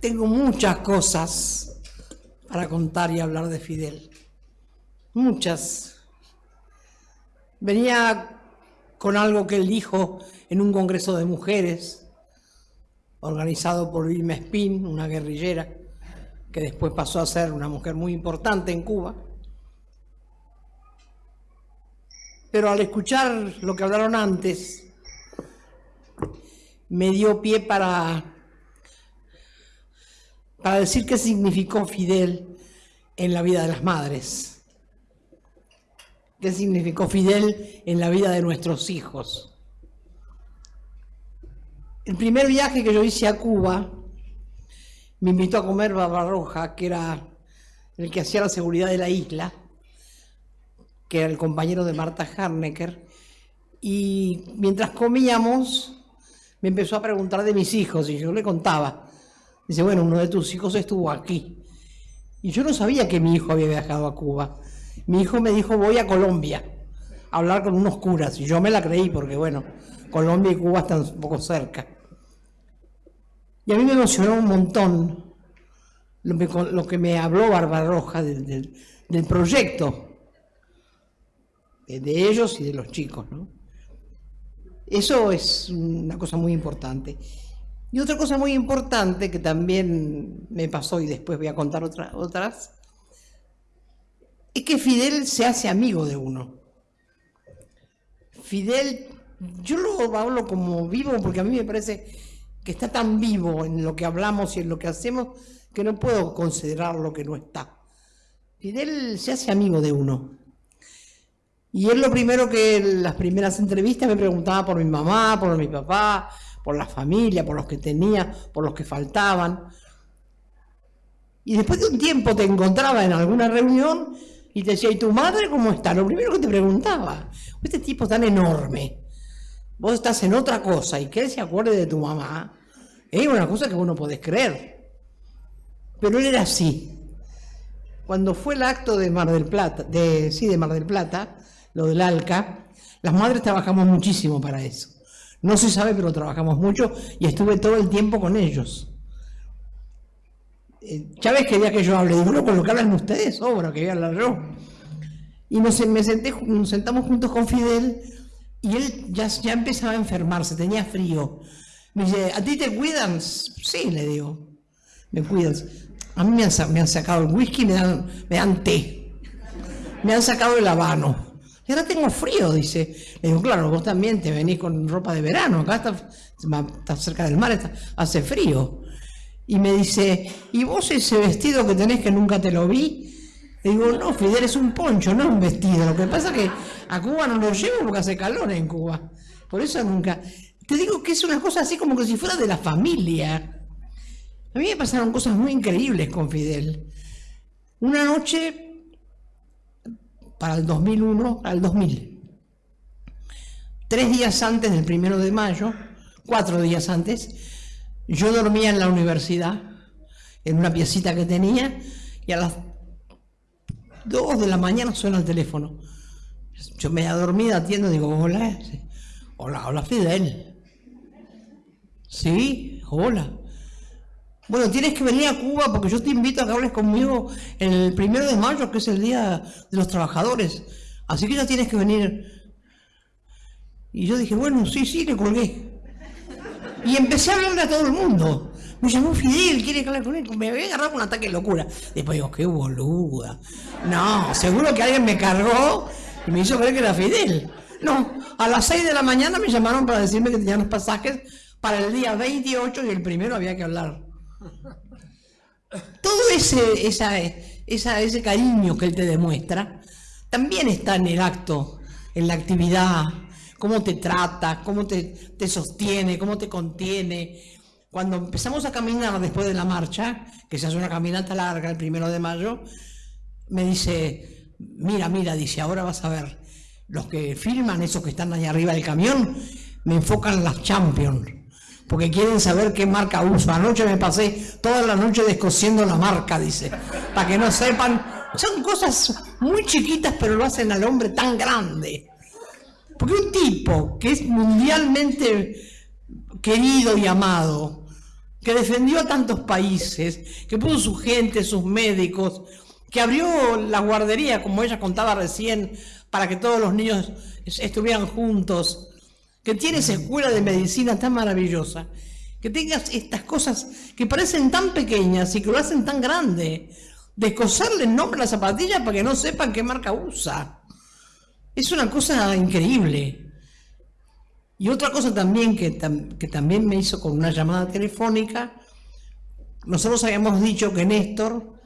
Tengo muchas cosas para contar y hablar de Fidel. Muchas. Venía con algo que él dijo en un congreso de mujeres, organizado por Vilma Espín, una guerrillera, que después pasó a ser una mujer muy importante en Cuba. Pero al escuchar lo que hablaron antes, me dio pie para, para decir qué significó Fidel en la vida de las madres, qué significó Fidel en la vida de nuestros hijos. El primer viaje que yo hice a Cuba, me invitó a comer Barbarroja, que era el que hacía la seguridad de la isla, que era el compañero de Marta Harnecker, y mientras comíamos, me empezó a preguntar de mis hijos y yo le contaba. Dice, bueno, uno de tus hijos estuvo aquí. Y yo no sabía que mi hijo había viajado a Cuba. Mi hijo me dijo, voy a Colombia a hablar con unos curas. Y yo me la creí porque, bueno, Colombia y Cuba están un poco cerca. Y a mí me emocionó un montón lo que, me habló Barbarroja del, del proyecto de ellos y de los chicos. Eso es una cosa muy importante. Y otra cosa muy importante que también me pasó y después voy a contar otras, es que Fidel se hace amigo de uno. Fidel, yo lo hablo como vivo porque a mí me parece que está tan vivo en lo que hablamos y en lo que hacemos que no puedo considerar lo que no está. Fidel se hace amigo de uno. Y él lo primero que en las primeras entrevistas me preguntaba por mi mamá, por mi papá, por la familia, por los que tenía, por los que faltaban. Y después de un tiempo te encontraba en alguna reunión y te decía, ¿y tu madre cómo está? Lo primero que te preguntaba, este tipo tan enorme, vos estás en otra cosa y que él se acuerde de tu mamá, es una cosa que vos no podés creer. Pero él era así. Cuando fue el acto de Mar del Plata, de, sí, de Mar del Plata, lo del ALCA, las madres trabajamos muchísimo para eso. No se sabe, pero trabajamos mucho y estuve todo el tiempo con ellos. Eh, Chávez quería que yo hable, digo, no, lo que hablan ustedes, obra, que voy a hablar yo. Y nos, me senté, nos sentamos juntos con Fidel y él ya, ya empezaba a enfermarse, tenía frío. Me dice, ¿a ti te cuidan? Sí, le digo, me cuidan. A mí me han, me han sacado el whisky, me dan, me dan té. Me han sacado el habano. Y ahora tengo frío, dice. Le digo, claro, vos también te venís con ropa de verano, acá está, cerca del mar, hace frío. Y me dice, ¿y vos ese vestido que tenés que nunca te lo vi? Le digo, no, Fidel, es un poncho, no un vestido. Lo que pasa es que a Cuba no lo llevo porque hace calor en Cuba. Por eso nunca... Te digo que es una cosa así como que si fuera de la familia. A mí me pasaron cosas muy increíbles con Fidel. Una noche para el 2001 al 2000. Tres días antes del primero de mayo, cuatro días antes, yo dormía en la universidad, en una piecita que tenía, y a las dos de la mañana suena el teléfono. Yo me dormida atiendo, digo, hola, hola, hola Fidel. Sí, hola. Bueno, tienes que venir a Cuba porque yo te invito a que hables conmigo el primero de mayo, que es el Día de los Trabajadores. Así que ya tienes que venir. Y yo dije, bueno, sí, sí, le colgué. Y empecé a hablarle a todo el mundo. Me llamó Fidel, quiere hablar con él. Me había agarrado un ataque de locura. Después digo, qué boluda. No, seguro que alguien me cargó y me hizo creer que era Fidel. No, a las 6 de la mañana me llamaron para decirme que tenían los pasajes para el día 28 y el primero había que hablar. Todo ese, ese cariño que él te demuestra también está en el acto, en la actividad, cómo te trata, cómo te, te sostiene, cómo te contiene. Cuando empezamos a caminar después de la marcha, que se hace una caminata larga el primero de mayo, me dice, mira, mira, dice, ahora vas a ver, los que filman, esos que están allá arriba del camión, me enfocan las Champions porque quieren saber qué marca uso. Anoche me pasé toda la noche descosiendo la marca, dice, para que no sepan. Son cosas muy chiquitas, pero lo hacen al hombre tan grande. Porque un tipo que es mundialmente querido y amado, que defendió a tantos países, que puso su gente, sus médicos, que abrió la guardería, como ella contaba recién, para que todos los niños estuvieran juntos, que tiene esa escuela de medicina tan maravillosa, que tengas estas cosas que parecen tan pequeñas y que lo hacen tan grande, de coserle el nombre a la zapatilla para que no sepan qué marca usa. Es una cosa increíble. Y otra cosa también que, que también me hizo con una llamada telefónica, nosotros habíamos dicho que Néstor,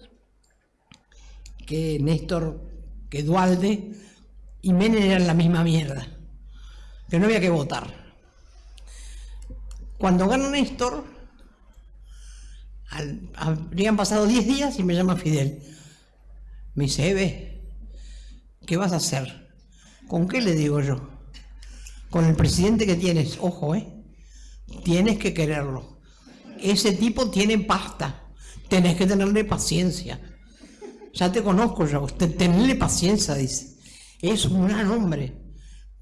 que Néstor, que Dualde y Menem eran la misma mierda, que no había que votar. Cuando gana Néstor, habrían pasado 10 días y me llama Fidel. Me dice, Eve, ¿qué vas a hacer? ¿Con qué le digo yo? Con el presidente que tienes, ojo, ¿eh? Tienes que quererlo. Ese tipo tiene pasta. Tenés que tenerle paciencia. Ya te conozco yo. Tenerle paciencia, dice. Es un gran hombre.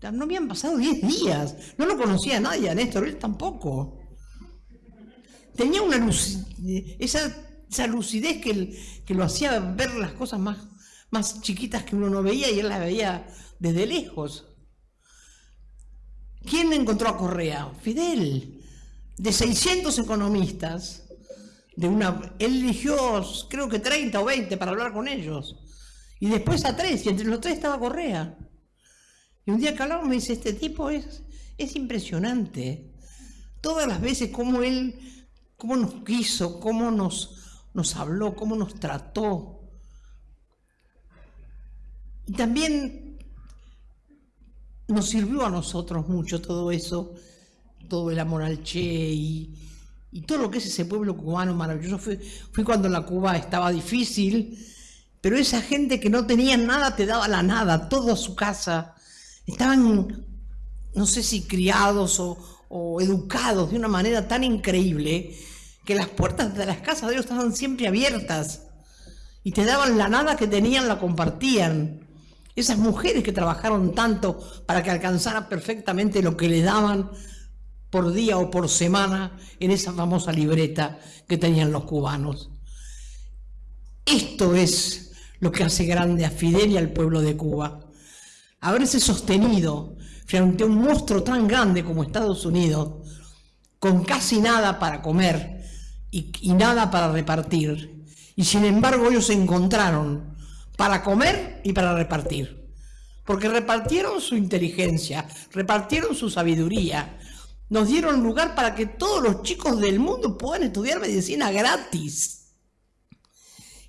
No habían pasado 10 días. No lo conocía nadie a Néstor, él tampoco. Tenía una esa, lucidez que, que, lo hacía ver las cosas más, más chiquitas que uno no veía y él las veía desde lejos. ¿Quién encontró a Correa? Fidel. De 600 economistas, de una, él eligió creo que 30 o 20 para hablar con ellos. Y después a tres, y entre los tres estaba Correa. Y un día que me dice, este tipo es, es impresionante. Todas las veces como él, cómo nos quiso, cómo nos, nos habló, cómo nos trató. Y también nos sirvió a nosotros mucho todo eso, todo el amor al Che y, todo lo que es ese pueblo cubano maravilloso. Fui, fui cuando la Cuba estaba difícil, pero esa gente que no tenía nada te daba la nada, toda su casa estaban, no sé si criados o, educados de una manera tan increíble que las puertas de las casas de ellos estaban siempre abiertas y te daban la nada que tenían, la compartían. Esas mujeres que trabajaron tanto para que alcanzara perfectamente lo que le daban por día o por semana en esa famosa libreta que tenían los cubanos. Esto es lo que hace grande a Fidel y al pueblo de Cuba haberse sostenido frente a un monstruo tan grande como Estados Unidos, con casi nada para comer y, nada para repartir. Y sin embargo ellos se encontraron para comer y para repartir. Porque repartieron su inteligencia, repartieron su sabiduría, nos dieron lugar para que todos los chicos del mundo puedan estudiar medicina gratis.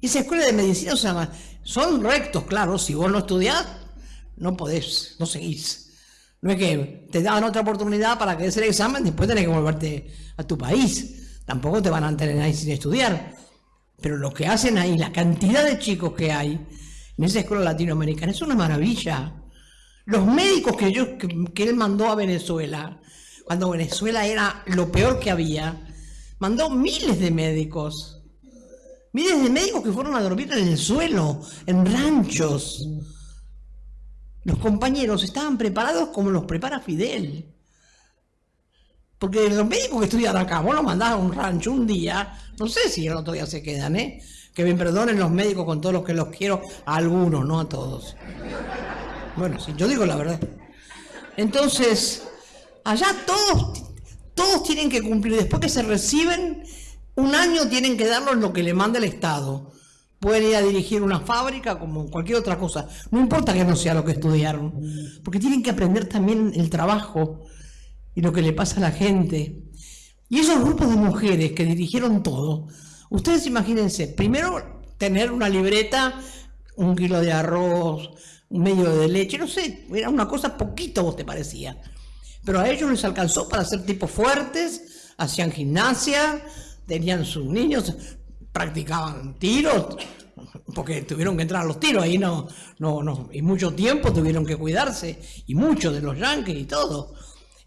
Esa escuela de medicina se llama, son rectos, claro, si vos no estudiás, no podés, no seguís. No es que te dan otra oportunidad para que des el examen, después tenés que volverte a tu país. Tampoco te van a tener ahí sin estudiar. Pero lo que hacen ahí, la cantidad de chicos que hay en esa escuela latinoamericana, es una maravilla. Los médicos que, yo, que, él mandó a Venezuela, cuando Venezuela era lo peor que había, mandó miles de médicos. Miles de médicos que fueron a dormir en el suelo, en ranchos. Los compañeros estaban preparados como los prepara Fidel. Porque los médicos que estudian acá, vos los mandás a un rancho un día, no sé si el otro día se quedan, ¿eh? Que me perdonen los médicos con todos los que los quiero, a algunos, no a todos. Bueno, sí, yo digo la verdad. Entonces, allá todos, todos tienen que cumplir, después que se reciben, un año tienen que darlo lo que le manda el Estado pueden ir a dirigir una fábrica como cualquier otra cosa. No importa que no sea lo que estudiaron, porque tienen que aprender también el trabajo y lo que le pasa a la gente. Y esos grupos de mujeres que dirigieron todo, ustedes imagínense, primero tener una libreta, un kilo de arroz, un medio de leche, no sé, era una cosa poquito, vos te parecía. Pero a ellos les alcanzó para ser tipos fuertes, hacían gimnasia, tenían sus niños, practicaban tiros, porque tuvieron que entrar a los tiros, ahí no, no, no, y mucho tiempo tuvieron que cuidarse, y muchos de los yanquis y todo.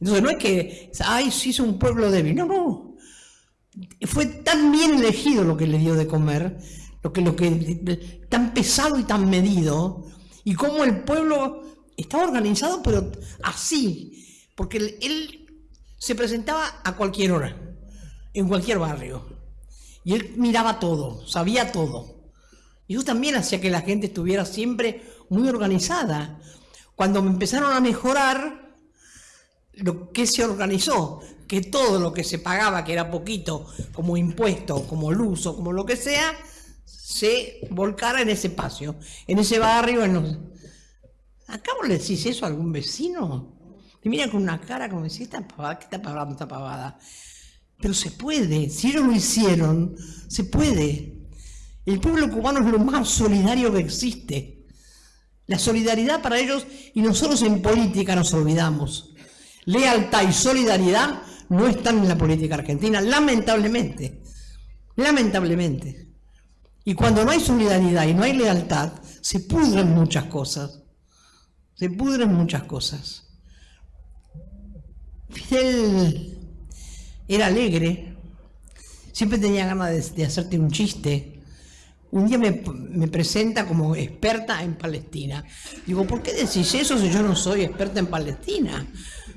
Entonces no es que, ay, sí es un pueblo débil, no, no. Fue tan bien elegido lo que le dio de comer, lo que, lo que, tan pesado y tan medido, y cómo el pueblo estaba organizado, pero así, porque él se presentaba a cualquier hora en cualquier barrio. Y él miraba todo, sabía todo. Y eso también hacía que la gente estuviera siempre muy organizada. Cuando empezaron a mejorar, lo que se organizó, que todo lo que se pagaba, que era poquito, como impuesto, como luz o como lo que sea, se volcara en ese espacio, en ese barrio. En los... ¿Acá le decís eso a algún vecino? Te mira con una cara como decís, esta pavada, ¿qué está pavada, esta pavada? Pero se puede, si ellos lo hicieron, se puede. El pueblo cubano es lo más solidario que existe. La solidaridad para ellos, y nosotros en política nos olvidamos. Lealtad y solidaridad no están en la política argentina, lamentablemente. Lamentablemente. Y cuando no hay solidaridad y no hay lealtad, se pudren muchas cosas. Se pudren muchas cosas. Fidel era alegre, siempre tenía ganas de, hacerte un chiste. Un día me, presenta como experta en Palestina. Digo, ¿por qué decís eso si yo no soy experta en Palestina?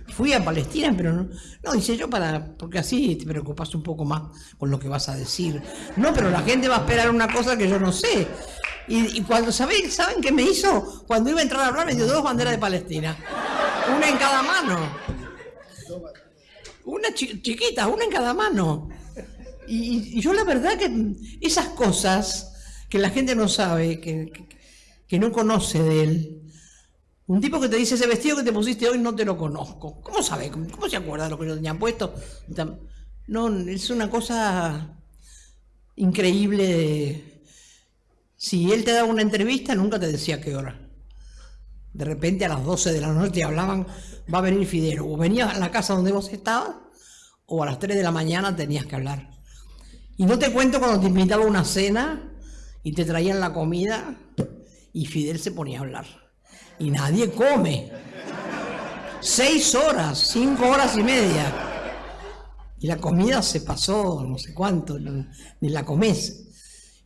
Fui a Palestina, pero no, no, dice yo para, porque así te preocupas un poco más con lo que vas a decir. No, pero la gente va a esperar una cosa que yo no sé. Y, cuando, ¿saben, ¿saben qué me hizo? Cuando iba a entrar a hablar me dio dos banderas de Palestina. Una en cada mano. Una chiquita, una en cada mano. Y, yo la verdad que esas cosas que la gente no sabe, que, que, no conoce de él, un tipo que te dice, ese vestido que te pusiste hoy no te lo conozco. ¿Cómo sabe? ¿Cómo se acuerda de lo que yo tenía puesto? No, es una cosa increíble. Si él te daba una entrevista, nunca te decía qué hora. De repente a las 12 de la noche hablaban, va a venir Fidel. O venía a la casa donde vos estabas, o a las 3 de la mañana tenías que hablar. Y no te cuento cuando te invitaba a una cena y te traían la comida y Fidel se ponía a hablar. Y nadie come. Seis horas, cinco horas y media. Y la comida se pasó, no sé cuánto, ni la comes.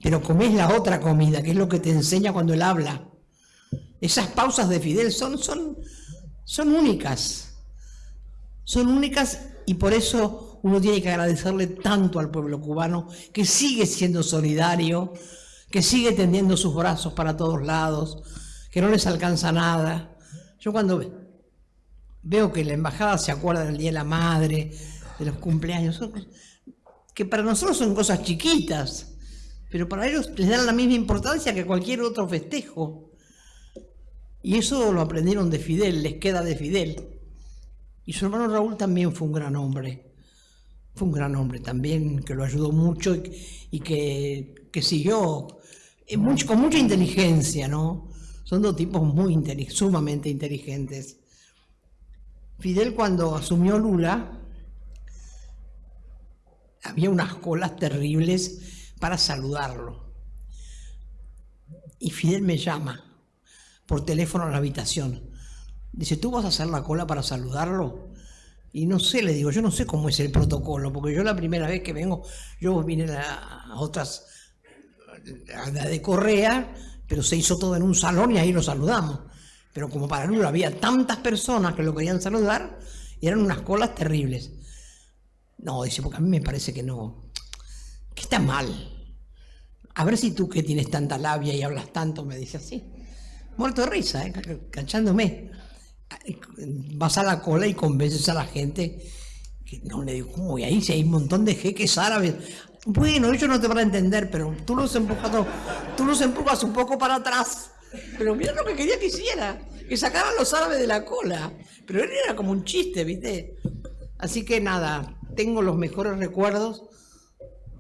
Pero comes la otra comida, que es lo que te enseña cuando él habla. Esas pausas de Fidel son, son, son únicas. Son únicas y por eso uno tiene que agradecerle tanto al pueblo cubano que sigue siendo solidario, que sigue tendiendo sus brazos para todos lados, que no les alcanza nada. Yo cuando veo que la embajada se acuerda del Día de la Madre, de los cumpleaños, que para nosotros son cosas chiquitas, pero para ellos les dan la misma importancia que cualquier otro festejo. Y eso lo aprendieron de Fidel, les queda de Fidel. Y su hermano Raúl también fue un gran hombre. Fue un gran hombre también, que lo ayudó mucho y, que, siguió eh, con mucha inteligencia, ¿no? Son dos tipos muy sumamente inteligentes. Fidel cuando asumió Lula, había unas colas terribles para saludarlo. Y Fidel me llama por teléfono a la habitación. Dice, ¿tú vas a hacer la cola para saludarlo? Y no sé, le digo, yo no sé cómo es el protocolo, porque yo la primera vez que vengo, yo vine a, otras, a la de Correa, pero se hizo todo en un salón y ahí lo saludamos. Pero como para Lula había tantas personas que lo querían saludar, y eran unas colas terribles. No, dice, porque a mí me parece que no, que está mal. A ver si tú que tienes tanta labia y hablas tanto, me dice así muerto de risa, ¿eh? canchándome. Vas a la cola y convences a la gente que no le digo, ¿cómo? Y ahí si hay un montón de jeques árabes. Bueno, ellos no te van a entender, pero tú los empujas, tú los empujas un poco para atrás. Pero mira lo que quería que hiciera, que sacaran los árabes de la cola. Pero él era como un chiste, ¿viste? Así que nada, tengo los mejores recuerdos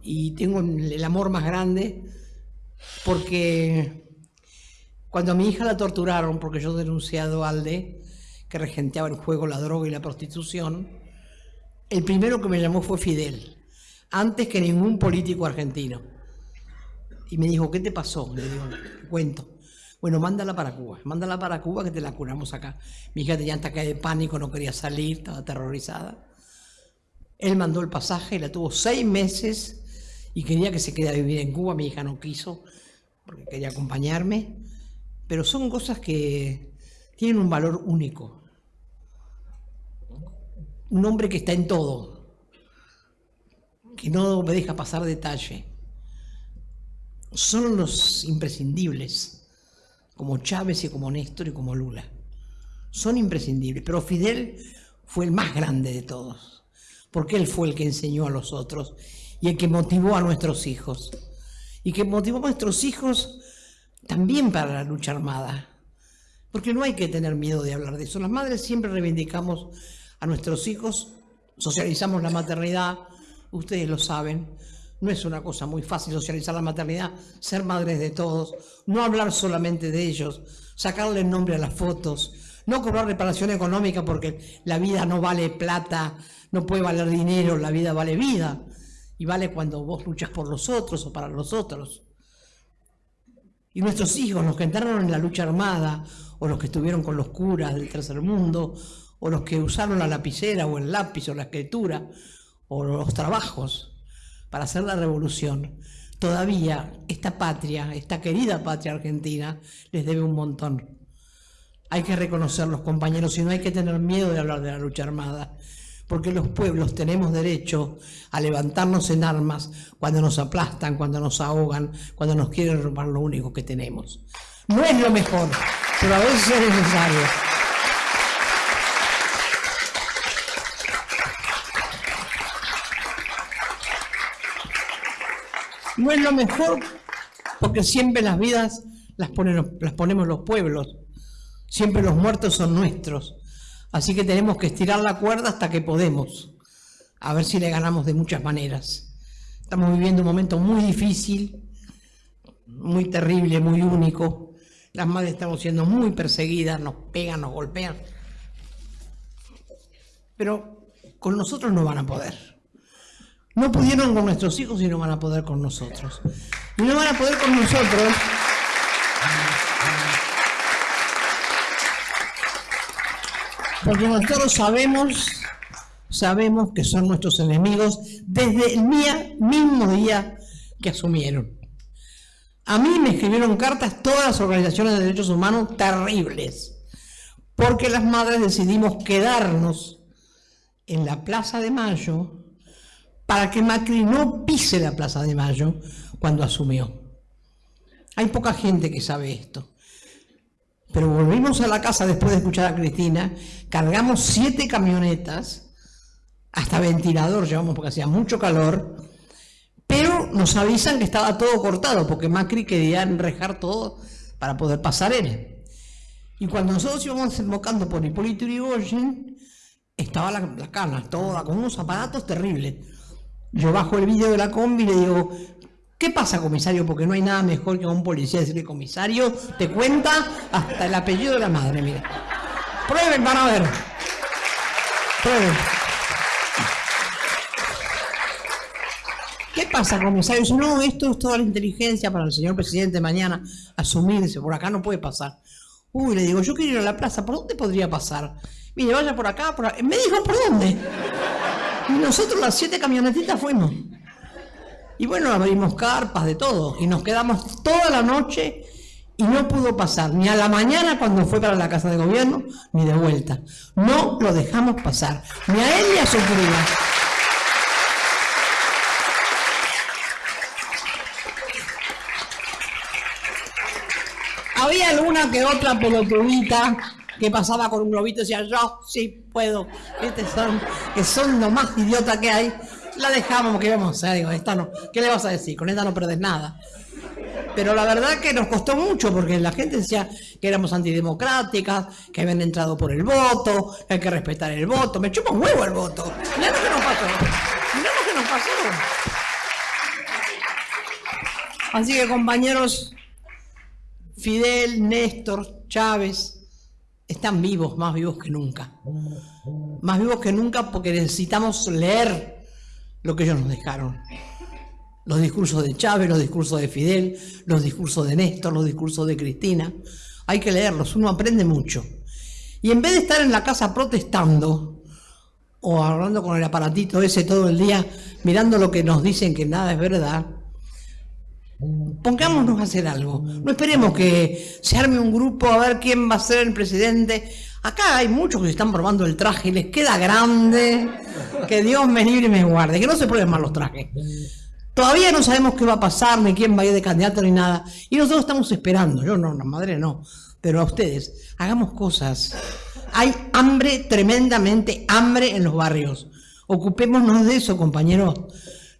y tengo el amor más grande porque cuando a mi hija la torturaron, porque yo denunciado a Alde, que regenteaba el juego, la droga y la prostitución, el primero que me llamó fue Fidel, antes que ningún político argentino. Y me dijo, ¿qué te pasó? Le digo, cuento. Bueno, mándala para Cuba, mándala para Cuba que te la curamos acá. Mi hija tenía ataque de pánico, no quería salir, estaba aterrorizada. Él mandó el pasaje, la tuvo seis meses y quería que se quedara a vivir en Cuba. Mi hija no quiso porque quería acompañarme pero son cosas que tienen un valor único. Un hombre que está en todo. que no me deja pasar detalle, son los imprescindibles, como Chávez y como Néstor y como Lula. Son imprescindibles, pero Fidel fue el más grande de todos, porque él fue el que enseñó a los otros y el que motivó a nuestros hijos, y que motivó a nuestros hijos también para la lucha armada, porque no hay que tener miedo de hablar de eso. Las madres siempre reivindicamos a nuestros hijos, socializamos la maternidad, ustedes lo saben, no es una cosa muy fácil socializar la maternidad, ser madres de todos, no hablar solamente de ellos, sacarle el nombre a las fotos, no cobrar reparación económica porque la vida no vale plata, no puede valer dinero, la vida vale vida. Y vale cuando vos luchas por los otros o para los otros. Y nuestros hijos, los que entraron en la lucha armada, o los que estuvieron con los curas del tercer mundo, o los que usaron la lapicera o el lápiz o la escritura, o los trabajos para hacer la revolución, todavía esta patria, esta querida patria argentina, les debe un montón. Hay que reconocerlos, compañeros, y no hay que tener miedo de hablar de la lucha armada, porque los pueblos tenemos derecho a levantarnos en armas cuando nos aplastan, cuando nos ahogan, cuando nos quieren robar lo único que tenemos. No es lo mejor, pero a veces es necesario. No es lo mejor porque siempre las vidas las, las ponemos los pueblos. Siempre los muertos son nuestros. Así que tenemos que estirar la cuerda hasta que podemos. A ver si le ganamos de muchas maneras. Estamos viviendo un momento muy difícil, muy terrible, muy único. Las madres estamos siendo muy perseguidas, nos pegan, nos golpean. Pero con nosotros no van a poder. No pudieron con nuestros hijos y no van a poder con nosotros. Y no van a poder con nosotros. Porque nosotros sabemos, sabemos que son nuestros enemigos desde el día, mismo día que asumieron. A mí me escribieron cartas todas las organizaciones de derechos humanos terribles, porque las madres decidimos quedarnos en la Plaza de Mayo para que Macri no pise la Plaza de Mayo cuando asumió. Hay poca gente que sabe esto. Pero volvimos a la casa después de escuchar a Cristina, cargamos siete camionetas, hasta ventilador llevamos porque hacía mucho calor, pero nos avisan que estaba todo cortado porque Macri quería enrejar todo para poder pasar él. Y cuando nosotros íbamos invocando por Hipólito Yrigoyen, estaba la, la cana toda, con unos aparatos terribles. Yo bajo el vídeo de la combi y le digo, ¿qué pasa, comisario? Porque no hay nada mejor que a un policía decirle, comisario, te cuenta hasta el apellido de la madre, mira. Prueben, van a ver. Prueben. ¿Qué pasa, comisario? Dice, no, esto es toda la inteligencia para el señor presidente mañana asumirse, por acá no puede pasar. Uy, le digo, yo quiero ir a la plaza, ¿por dónde podría pasar? Mire, vaya por acá, por acá. Me dijo, ¿por dónde? Y nosotros las siete camionetitas fuimos. Y bueno, abrimos carpas de todo. Y nos quedamos toda la noche y no pudo pasar ni a la mañana cuando fue para la casa de gobierno, ni de vuelta. No lo dejamos pasar, ni a él ni a su cría. Había alguna que otra pelotudita que pasaba con un globito y decía, yo sí puedo. Son, que son lo más idiota que hay. La dejamos porque íbamos a digo, esta no, ¿qué le vas a decir? Con esta no perdés nada. Pero la verdad que nos costó mucho porque la gente decía que éramos antidemocráticas, que habían entrado por el voto, que hay que respetar el voto. Me chupa un huevo el voto. Mirá lo nos pasó. Mirá lo que nos pasó. Así que compañeros, Fidel, Néstor, Chávez, están vivos, más vivos que nunca. Más vivos que nunca porque necesitamos leer lo que ellos nos dejaron. Los discursos de Chávez, los discursos de Fidel, los discursos de Néstor, los discursos de Cristina. Hay que leerlos, uno aprende mucho. Y en vez de estar en la casa protestando o hablando con el aparatito ese todo el día, mirando lo que nos dicen que nada es verdad, Pongámonos a hacer algo. No esperemos que se arme un grupo a ver quién va a ser el presidente Acá hay muchos que se están probando el traje y les queda grande. Que Dios me libre y me guarde. Que no se prueben mal los trajes. Todavía no sabemos qué va a pasar, ni quién va a ir de candidato, ni nada. Y nosotros estamos esperando. Yo no, la madre no. Pero a ustedes, hagamos cosas. Hay hambre, tremendamente hambre en los barrios. Ocupémonos de eso, compañeros.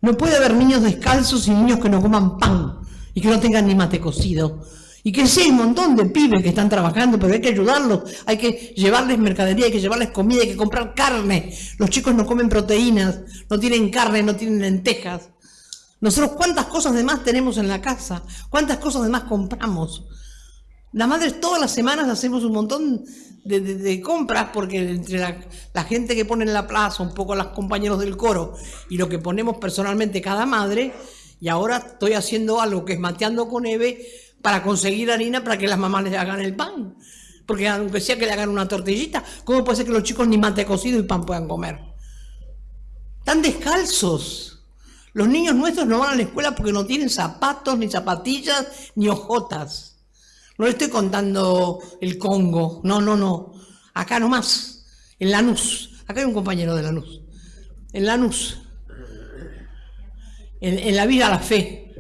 No puede haber niños descalzos y niños que no coman pan y que no tengan ni mate cocido. Y que sí, hay un montón de pibes que están trabajando, pero hay que ayudarlos, hay que llevarles mercadería, hay que llevarles comida, hay que comprar carne. Los chicos no comen proteínas, no tienen carne, no tienen lentejas. Nosotros cuántas cosas de más tenemos en la casa, cuántas cosas de más compramos. Las madres todas las semanas hacemos un montón de, compras porque entre la, gente que pone en la plaza, un poco los compañeros del coro y lo que ponemos personalmente cada madre, y ahora estoy haciendo algo que es mateando con Eve, para conseguir harina para que las mamás les hagan el pan. Porque aunque sea que le hagan una tortillita, ¿cómo puede ser que los chicos ni mate cocido y pan puedan comer? Están descalzos. Los niños nuestros no van a la escuela porque no tienen zapatos, ni zapatillas, ni ojotas. No le estoy contando el Congo, no, no, no. Acá nomás, en Lanús. Acá hay un compañero de Lanús. En Lanús. En, en la vida la fe.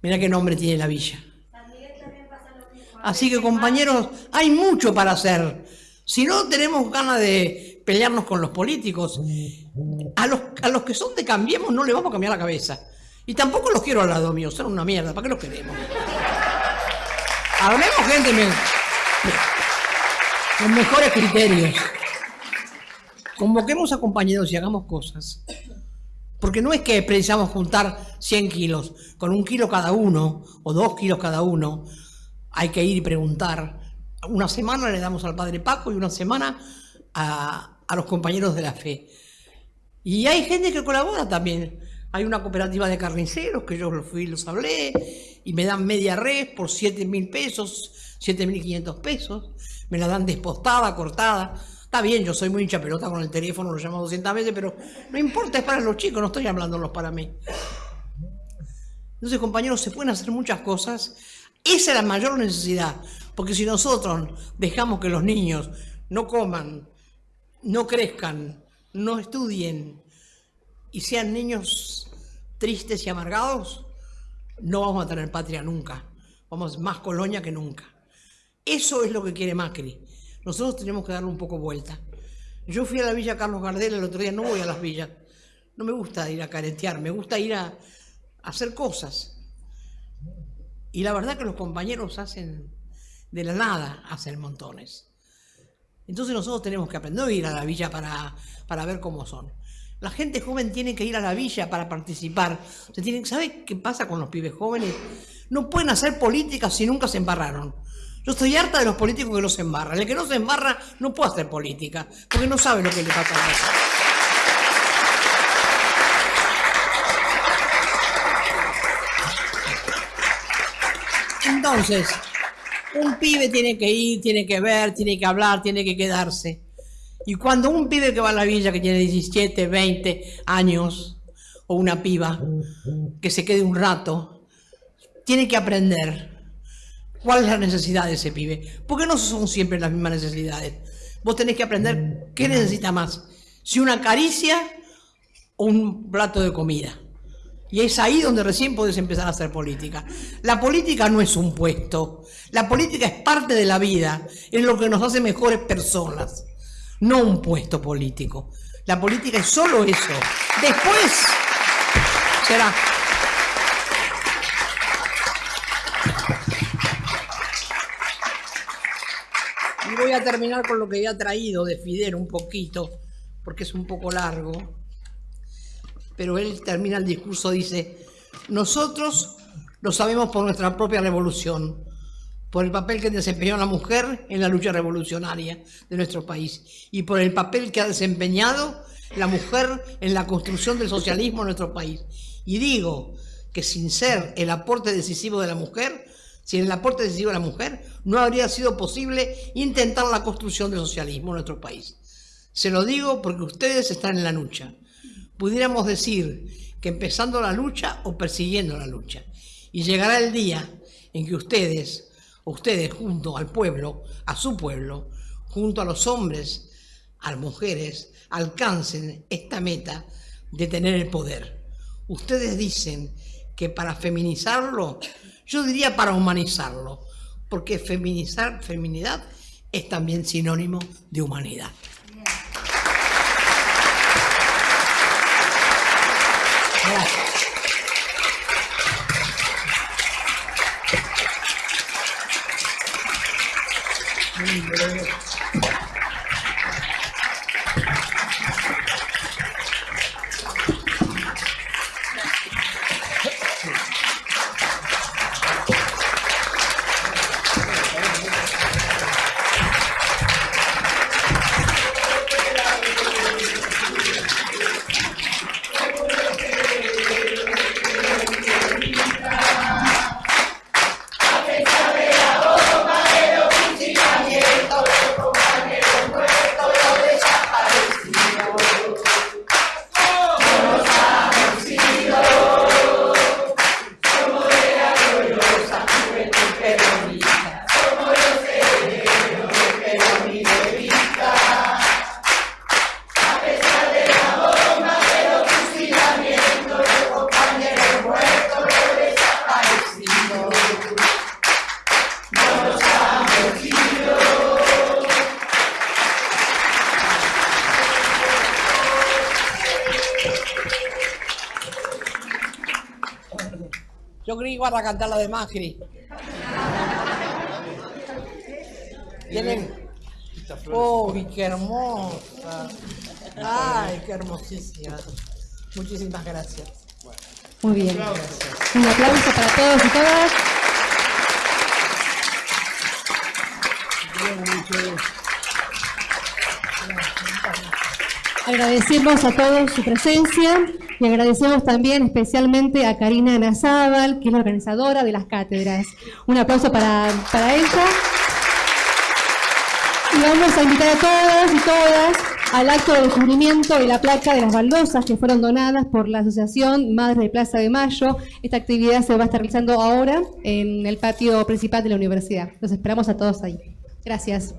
Mira qué nombre tiene la villa. Así que compañeros, hay mucho para hacer. Si no tenemos ganas de pelearnos con los políticos, a los, a los que son de Cambiemos no le vamos a cambiar la cabeza. Y tampoco los quiero al lado mío, son una mierda, ¿para qué los queremos? Hablemos gente con mejores criterios. Convoquemos a compañeros y hagamos cosas. Porque no es que precisamos juntar 100 kilos, con un kilo cada uno, o dos kilos cada uno, hay que ir y preguntar. Una semana le damos al Padre Paco y una semana a, los compañeros de la fe. Y hay gente que colabora también. Hay una cooperativa de carniceros que yo los fui los hablé y me dan media red por 7 mil pesos, 7 mil 500 pesos. Me la dan despostada, cortada. Está bien, yo soy muy hincha pelota con el teléfono, lo llamo 200 veces, pero no importa, es para los chicos, no estoy hablándolos para mí. Entonces, compañeros, se pueden hacer muchas cosas esa es la mayor necesidad, porque si nosotros dejamos que los niños no coman, no crezcan, no estudien y sean niños tristes y amargados, no vamos a tener patria nunca. Vamos más colonia que nunca. Eso es lo que quiere Macri. Nosotros tenemos que darle un poco vuelta. Yo fui a la Villa Carlos Gardel el otro día, no voy a las villas. No me gusta ir a caretear, me gusta ir a hacer cosas. Y la verdad que los compañeros hacen de la nada, hacen montones. Entonces nosotros tenemos que aprender a ir a la villa para, para ver cómo son. La gente joven tiene que ir a la villa para participar. Se tienen, ¿Sabe qué pasa con los pibes jóvenes? No pueden hacer política si nunca se embarraron. Yo estoy harta de los políticos que no se embarran. El que no se embarra no puede hacer política, porque no sabe lo que le pasa a la Entonces, un pibe tiene que ir, tiene que ver, tiene que hablar, tiene que quedarse. Y cuando un pibe que va a la villa, que tiene 17, 20 años, o una piba, que se quede un rato, tiene que aprender cuál es la necesidad de ese pibe. Porque no son siempre las mismas necesidades. Vos tenés que aprender qué necesita más. Si una caricia o un plato de comida. Y es ahí donde recién puedes empezar a hacer política. La política no es un puesto. La política es parte de la vida. Es lo que nos hace mejores personas. No un puesto político. La política es solo eso. Después será. Y voy a terminar con lo que he traído de Fidel un poquito, porque es un poco largo pero él termina el discurso, dice, nosotros lo sabemos por nuestra propia revolución, por el papel que desempeñó la mujer en la lucha revolucionaria de nuestro país y por el papel que ha desempeñado la mujer en la construcción del socialismo en nuestro país. Y digo que sin ser el aporte decisivo de la mujer, sin el aporte decisivo de la mujer, no habría sido posible intentar la construcción del socialismo en nuestro país. Se lo digo porque ustedes están en la lucha pudiéramos decir que empezando la lucha o persiguiendo la lucha. Y llegará el día en que ustedes, ustedes junto al pueblo, a su pueblo, junto a los hombres, a las mujeres, alcancen esta meta de tener el poder. Ustedes dicen que para feminizarlo, yo diría para humanizarlo, porque feminizar, feminidad es también sinónimo de humanidad. Para cantar la de Macri. ¿Tienen? ¡Uy, qué hermosa! ¡Ay, qué hermosísima! Muchísimas gracias. Muy bien. Un aplauso para todos y todas. Agradecemos a todos su presencia y agradecemos también especialmente a Karina Nazábal, que es la organizadora de las cátedras. Un aplauso para, para ella. Y vamos a invitar a todas y todas al acto de descubrimiento de la placa de las baldosas que fueron donadas por la Asociación Madres de Plaza de Mayo. Esta actividad se va a estar realizando ahora en el patio principal de la universidad. Los esperamos a todos ahí. Gracias.